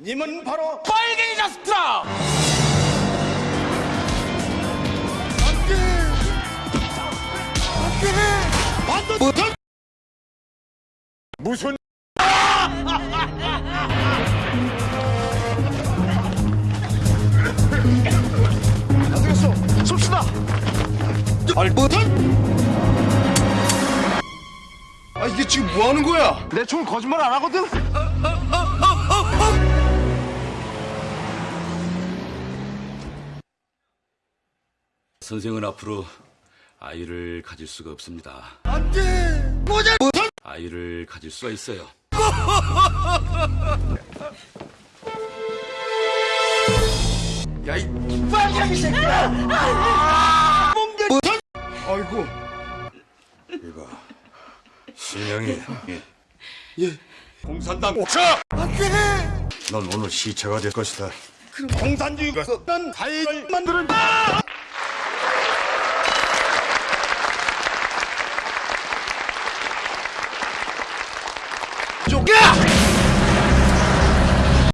님은 바로 빨갱이 자스트라 무슨 안 되겠어 쏩시다 알부터 아 이게 지금 뭐 하는 거야? 내 총 거짓말 안 하거든 선생은 앞으로 아이를 가질 수가 없습니다. 안 돼! 모자 아이를 가질 수가 있어요. 야 이 빨갱이 새끼야! 몽개 아이고. 이봐. 신영이. 예. 공산당. 옥사 안돼! 넌 오늘 시체가 될 것이다. 공산주의가 썼던 사회를 만드는 아!